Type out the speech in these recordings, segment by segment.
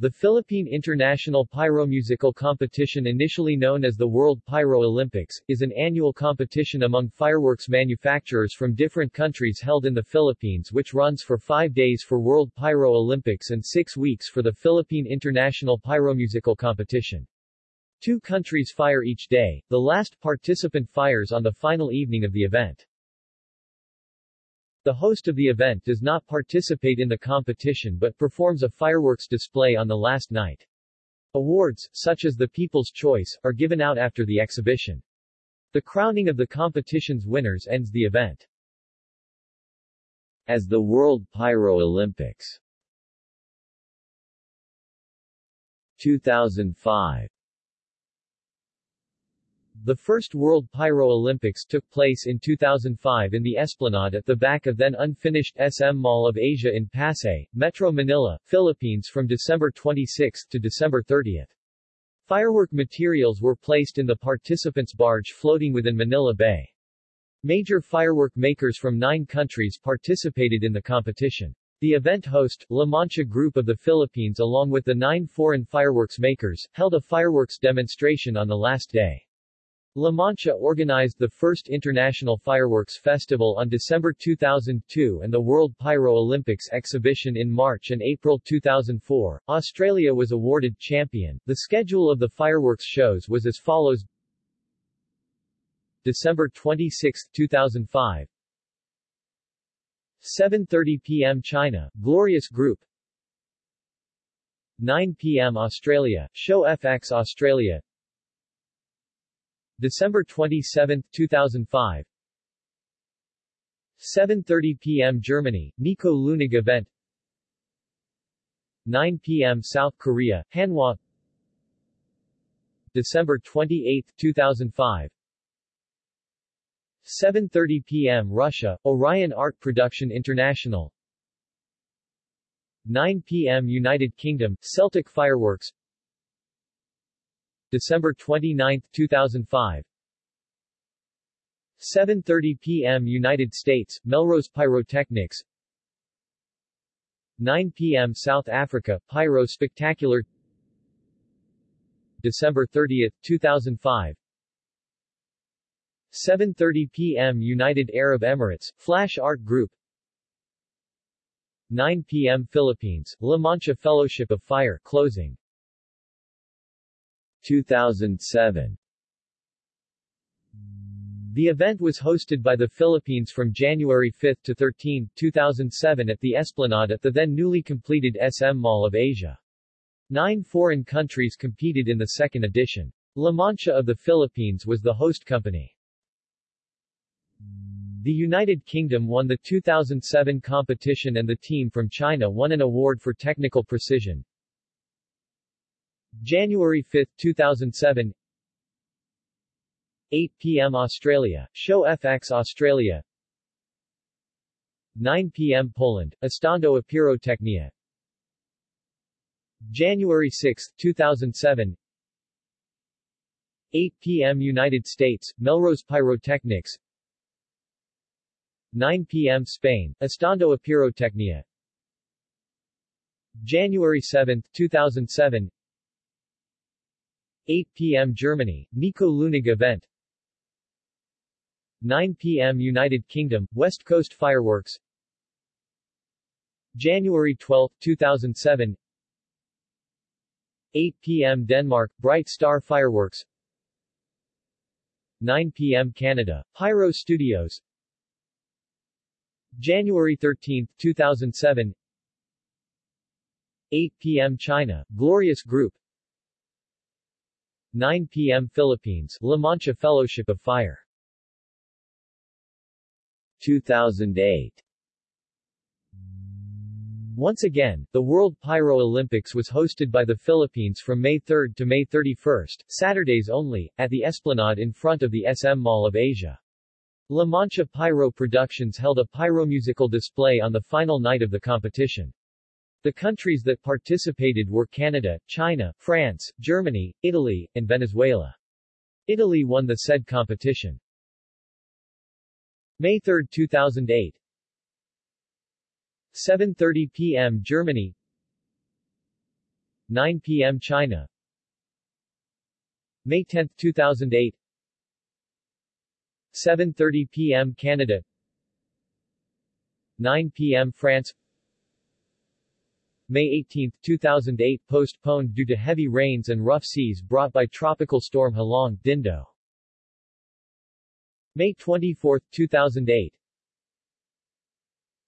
The Philippine International Pyromusical Competition initially known as the World Pyro Olympics, is an annual competition among fireworks manufacturers from different countries held in the Philippines which runs for five days for World Pyro Olympics and six weeks for the Philippine International Pyromusical Competition. Two countries fire each day, the last participant fires on the final evening of the event. The host of the event does not participate in the competition but performs a fireworks display on the last night. Awards, such as the People's Choice, are given out after the exhibition. The crowning of the competition's winners ends the event. As the World Pyro Olympics 2005 the first World Pyro Olympics took place in 2005 in the Esplanade at the back of then unfinished SM Mall of Asia in Pasay, Metro Manila, Philippines from December 26 to December 30. Firework materials were placed in the participants' barge floating within Manila Bay. Major firework makers from nine countries participated in the competition. The event host, La Mancha Group of the Philippines along with the nine foreign fireworks makers, held a fireworks demonstration on the last day. La Mancha organized the first International Fireworks Festival on December 2002 and the World Pyro Olympics exhibition in March and April 2004. Australia was awarded champion. The schedule of the fireworks shows was as follows December 26, 2005 7.30 p.m. China, Glorious Group 9 p.m. Australia, Show FX Australia December 27, 2005 7.30 p.m. Germany, Nico Lunig event 9 p.m. South Korea, Hanwha December 28, 2005 7.30 p.m. Russia, Orion Art Production International 9 p.m. United Kingdom, Celtic Fireworks December 29, 2005 7.30 p.m. United States, Melrose Pyrotechnics 9 p.m. South Africa, Pyro Spectacular December 30, 2005 7.30 p.m. United Arab Emirates, Flash Art Group 9 p.m. Philippines, La Mancha Fellowship of Fire closing 2007 The event was hosted by the Philippines from January 5 to 13, 2007 at the Esplanade at the then newly completed SM Mall of Asia. Nine foreign countries competed in the second edition. La Mancha of the Philippines was the host company. The United Kingdom won the 2007 competition and the team from China won an award for technical precision. January 5, 2007 8 p.m. Australia, Show FX Australia 9 p.m. Poland, Estando a Pyrotechnia January 6, 2007 8 p.m. United States, Melrose Pyrotechnics 9 p.m. Spain, Estando a Pyrotechnia January 7, 2007 8 p.m. Germany, Nico Lunig event 9 p.m. United Kingdom, West Coast Fireworks January 12, 2007 8 p.m. Denmark, Bright Star Fireworks 9 p.m. Canada, Pyro Studios January 13, 2007 8 p.m. China, Glorious Group 9 p.m. Philippines, La Mancha Fellowship of Fire 2008 Once again, the World Pyro Olympics was hosted by the Philippines from May 3 to May 31, Saturdays only, at the Esplanade in front of the SM Mall of Asia. La Mancha Pyro Productions held a pyromusical display on the final night of the competition. The countries that participated were Canada, China, France, Germany, Italy, and Venezuela. Italy won the said competition. May 3, 2008 7.30 p.m. Germany 9 p.m. China May 10, 2008 7.30 p.m. Canada 9 p.m. France May 18, 2008 postponed due to heavy rains and rough seas brought by tropical storm Halong, Dindo. May 24, 2008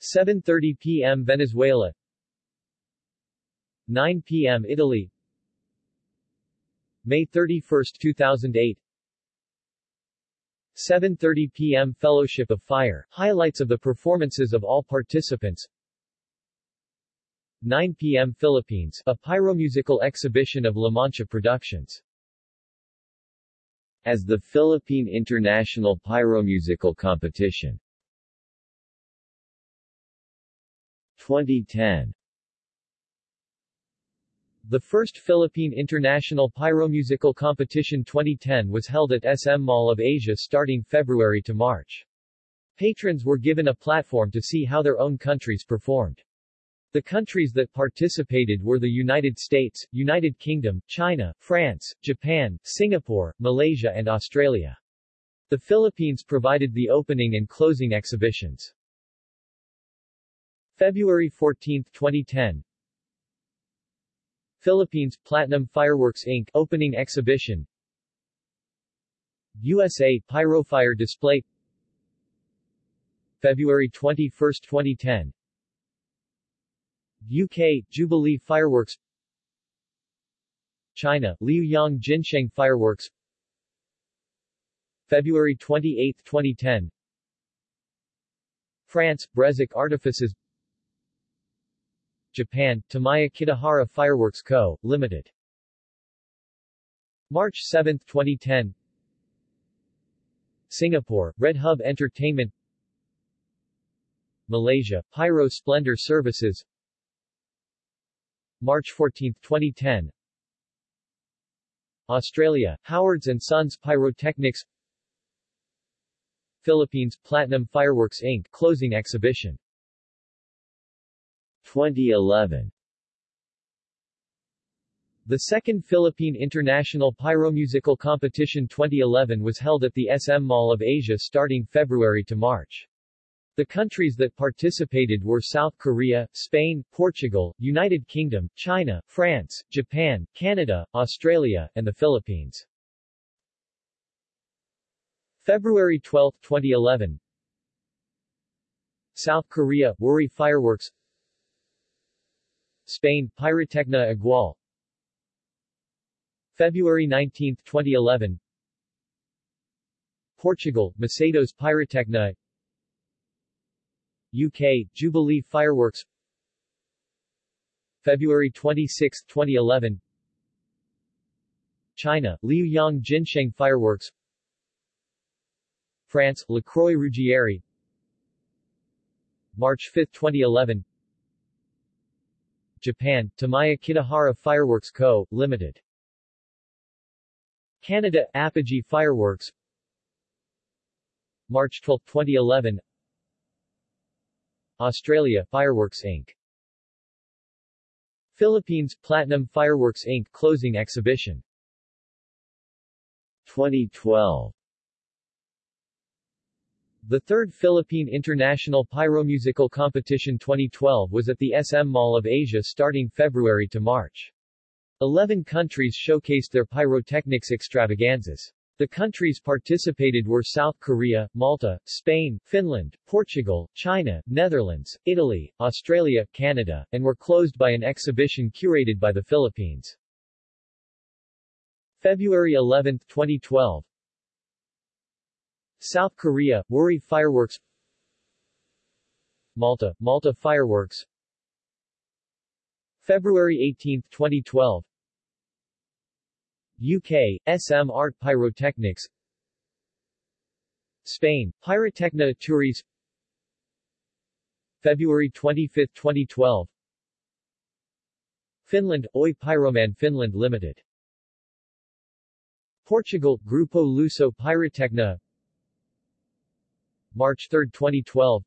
7.30 p.m. Venezuela 9 p.m. Italy May 31, 2008 7.30 p.m. Fellowship of Fire, highlights of the performances of all participants 9 p.m. Philippines, a pyromusical exhibition of La Mancha Productions. As the Philippine International Pyromusical Competition 2010 The first Philippine International Pyromusical Competition 2010 was held at SM Mall of Asia starting February to March. Patrons were given a platform to see how their own countries performed. The countries that participated were the United States, United Kingdom, China, France, Japan, Singapore, Malaysia and Australia. The Philippines provided the opening and closing exhibitions. February 14, 2010 Philippines Platinum Fireworks Inc. Opening Exhibition USA Pyrofire Display February 21, 2010 UK Jubilee Fireworks. China Liu Liuyang Jinsheng Fireworks. February 28, 2010 France Brezac Artifices. Japan, Tamaya Kitahara Fireworks Co., Ltd. March 7, 2010 Singapore, Red Hub Entertainment. Malaysia, Pyro Splendor Services March 14, 2010 Australia, Howards Sons Pyrotechnics Philippines, Platinum Fireworks Inc. Closing Exhibition 2011 The second Philippine International Pyromusical Competition 2011 was held at the SM Mall of Asia starting February to March. The countries that participated were South Korea, Spain, Portugal, United Kingdom, China, France, Japan, Canada, Australia, and the Philippines. February 12, 2011 South Korea, Wuri Fireworks. Spain, Pyrotecnia Igual. February 19, 2011 Portugal, Macedos Pyrotecnia UK, Jubilee Fireworks. February 26, 2011 China, Liu Liuyang Jinsheng Fireworks. France, La Croix Ruggieri. March 5, 2011 Japan, Tamaya Kitahara Fireworks Co., Ltd. Canada, Apogee Fireworks. March 12, 2011 Australia, Fireworks Inc. Philippines, Platinum Fireworks Inc. Closing Exhibition 2012 The third Philippine International Pyromusical Competition 2012 was at the SM Mall of Asia starting February to March. Eleven countries showcased their pyrotechnics extravaganzas. The countries participated were South Korea, Malta, Spain, Finland, Portugal, China, Netherlands, Italy, Australia, Canada, and were closed by an exhibition curated by the Philippines. February 11, 2012 South Korea, Wuri Fireworks. Malta, Malta Fireworks. February 18, 2012 UK, SM Art Pyrotechnics. Spain, Pyrotechnia Turis February 25, 2012 Finland, Oy Pyroman Finland Limited. Portugal, Grupo Luso Pyrotechnia March 3, 2012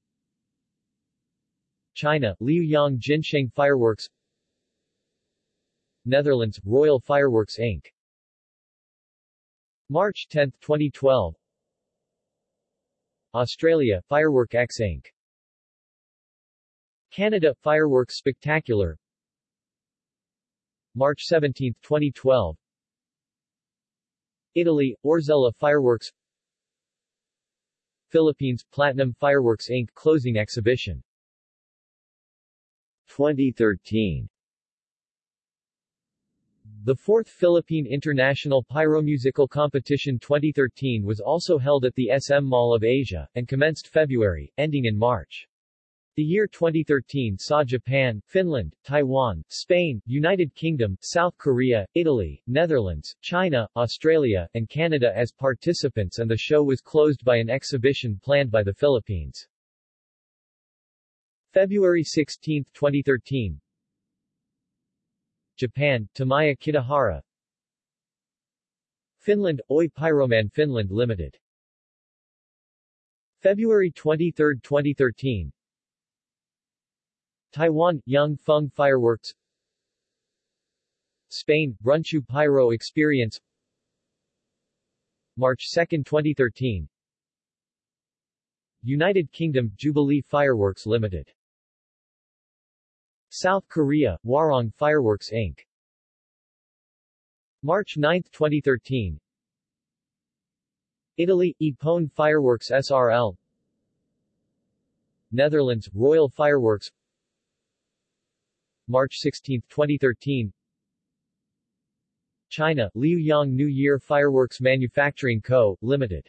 China, Liuyang Jinsheng Fireworks. Netherlands, Royal Fireworks Inc. March 10, 2012 Australia, Firework X Inc. Canada, Fireworks Spectacular. March 17, 2012 Italy, Orzella Fireworks. Philippines, Platinum Fireworks Inc. Closing Exhibition. 2013 The fourth Philippine International Pyromusical Competition 2013 was also held at the SM Mall of Asia, and commenced February, ending in March. The year 2013 saw Japan, Finland, Taiwan, Spain, United Kingdom, South Korea, Italy, Netherlands, China, Australia, and Canada as participants and the show was closed by an exhibition planned by the Philippines. February 16, 2013 Japan, Tamaya Kitahara. Finland, Oy Pyroman Finland Limited. February 23, 2013 Taiwan, Young Feng Fireworks. Spain, Brunchu Pyro Experience. March 2, 2013 United Kingdom, Jubilee Fireworks Limited South Korea, Warong Fireworks Inc. March 9, 2013 Italy, Ipone Fireworks SRL Netherlands, Royal Fireworks March 16, 2013 China, Liu Yang New Year Fireworks Manufacturing Co., Limited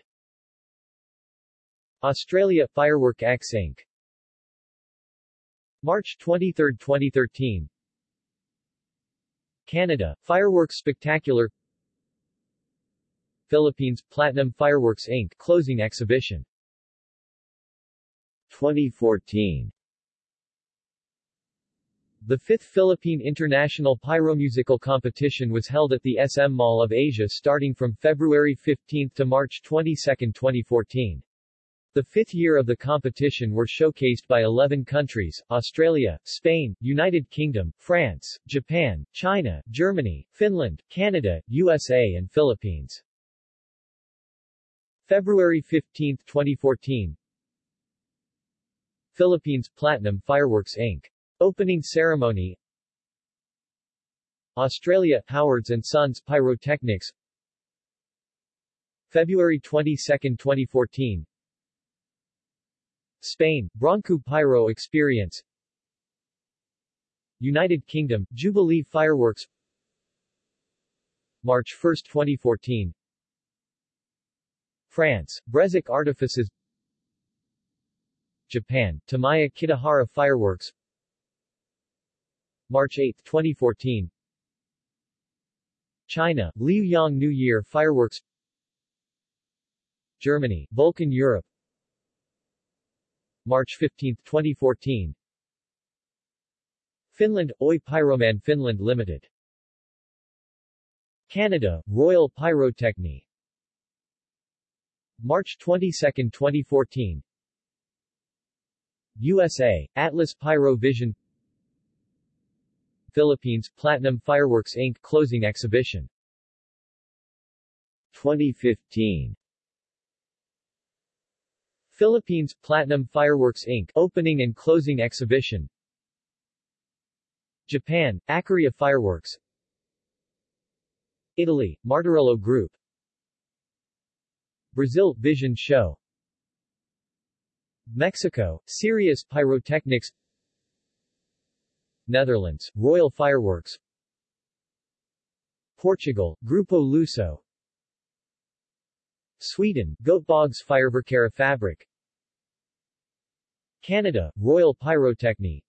Australia, Firework X Inc. March 23, 2013 Canada, Fireworks Spectacular Philippines, Platinum Fireworks Inc. Closing Exhibition 2014 The fifth Philippine International Pyromusical Competition was held at the SM Mall of Asia starting from February 15 to March 22, 2014. The fifth year of the competition were showcased by 11 countries, Australia, Spain, United Kingdom, France, Japan, China, Germany, Finland, Canada, USA and Philippines. February 15, 2014 Philippines Platinum Fireworks Inc. Opening ceremony Australia, Howards & Sons Pyrotechnics February 22, 2014 Spain, Bronco Pyro Experience. United Kingdom, Jubilee Fireworks. March 1, 2014 France, Brezac Artifices. Japan, Tamaya Kitahara Fireworks. March 8, 2014 China, Liu Yang New Year Fireworks. Germany, Vulcan Europe March 15, 2014 Finland, Oy Pyroman Finland Limited. Canada, Royal Pyrotechnie March 22, 2014 USA, Atlas Pyro Vision Philippines, Platinum Fireworks Inc. Closing Exhibition. 2015 Philippines, Platinum Fireworks Inc. Opening and Closing Exhibition. Japan, Acaria Fireworks. Italy, Martarello Group. Brazil, Vision Show. Mexico, Sirius Pyrotechnics. Netherlands, Royal Fireworks. Portugal, Grupo Luso Sweden, Göteborgs Fireverkera Fabric Canada, Royal Pyrotechnie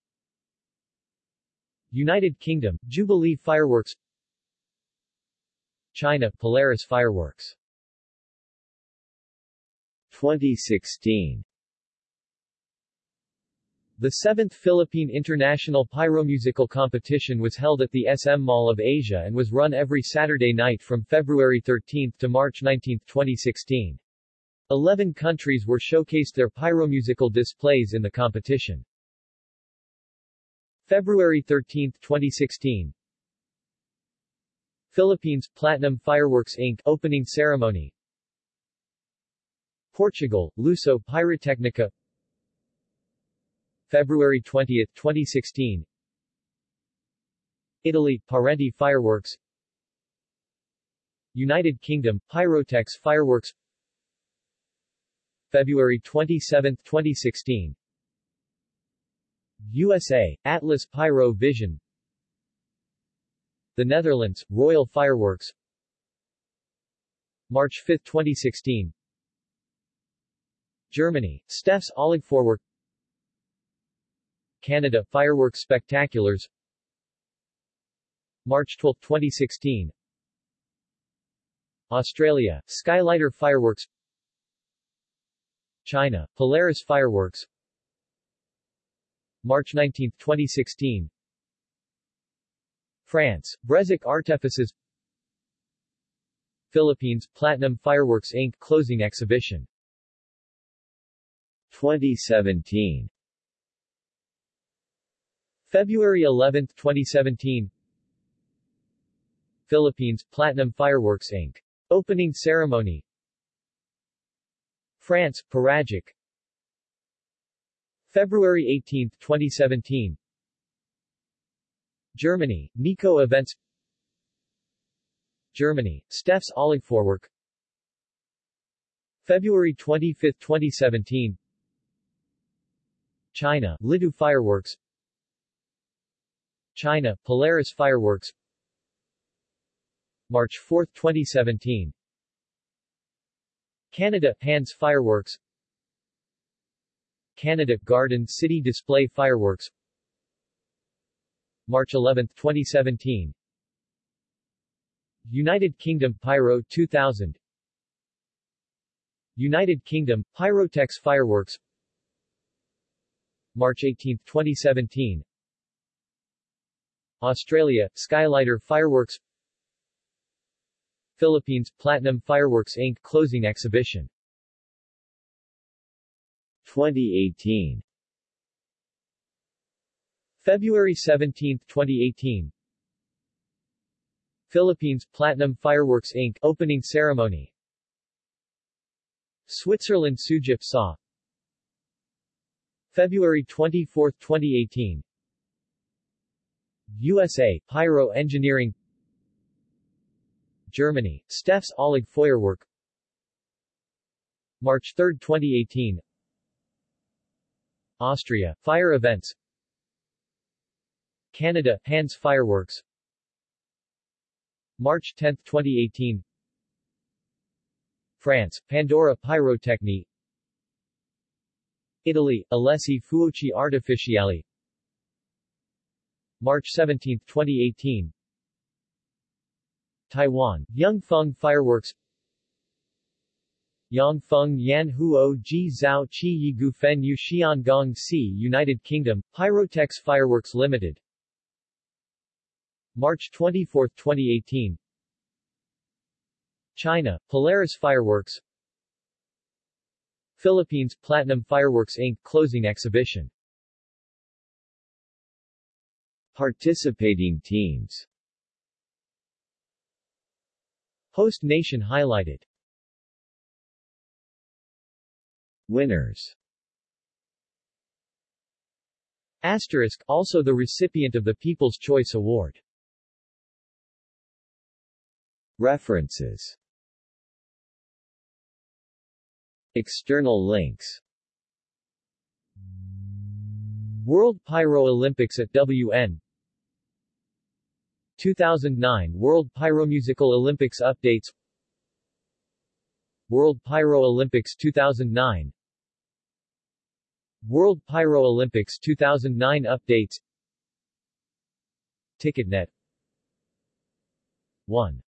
United Kingdom, Jubilee Fireworks. China, Polaris Fireworks. 2016 The 7th Philippine International Pyromusical Competition was held at the SM Mall of Asia and was run every Saturday night from February 13 to March 19, 2016. Eleven countries were showcased their pyromusical displays in the competition. February 13, 2016 Philippines Platinum Fireworks Inc. Opening Ceremony Portugal, Luso Pyrotechnica February 20, 2016 Italy, Parente Fireworks. United Kingdom, Pyrotex Fireworks. February 27, 2016 USA, Atlas Pyro Vision. The Netherlands, Royal Fireworks. March 5, 2016 Germany, Steffes Oligfeuerwerk Canada, Fireworks Spectaculars. March 12, 2016 Australia, Skylighter Fireworks. China, Polaris Fireworks. March 19, 2016 France, Brezac Artifices. Philippines, Platinum Fireworks Inc. Closing Exhibition. 2017 February 11, 2017 Philippines, Platinum Fireworks Inc. Opening Ceremony. France, Pyragric February 18, 2017 Germany, Nico Events. Germany, Steffes Oligfeuerwerk February 25, 2017 China, Lidu Fireworks China, Polaris Fireworks. March 4, 2017 Canada, Hands Fireworks. Canada, Garden City Display Fireworks. March 11, 2017 United Kingdom Pyro 2000 United Kingdom, Pyrotex Fireworks. March 18, 2017 Australia, Skylighter Fireworks Philippines, Platinum Fireworks Inc. Closing Exhibition. 2018 February 17, 2018 Philippines, Platinum Fireworks Inc. Opening Ceremony. Switzerland Sugyp Sa February 24, 2018 USA, Pyro Engineering. Germany, Steffes Oligfeuerwerk March 3, 2018 Austria, Fire Events. Canada, Hands Fireworks. March 10, 2018 France, Pandora Pyrotechnie. Italy, Alessi Fuochi Artificiali March 17, 2018 Taiwan, Yangfeng Fireworks. Yangfeng Yan Huo Ji Zhao Qi Yi Gufen Yu Xiangong Si United Kingdom, Pyrotex Fireworks Limited. March 24, 2018 China, Polaris Fireworks. Philippines, Platinum Fireworks Inc. Closing Exhibition Participating teams. Host nation highlighted. Winners. Asterisk, also the recipient of the People's Choice Award. References. External links. World Pyro Olympics at WN 2009 World Pyromusical Olympics Updates. World Pyro Olympics 2009 World Pyro Olympics 2009 Updates. Ticketnet. 1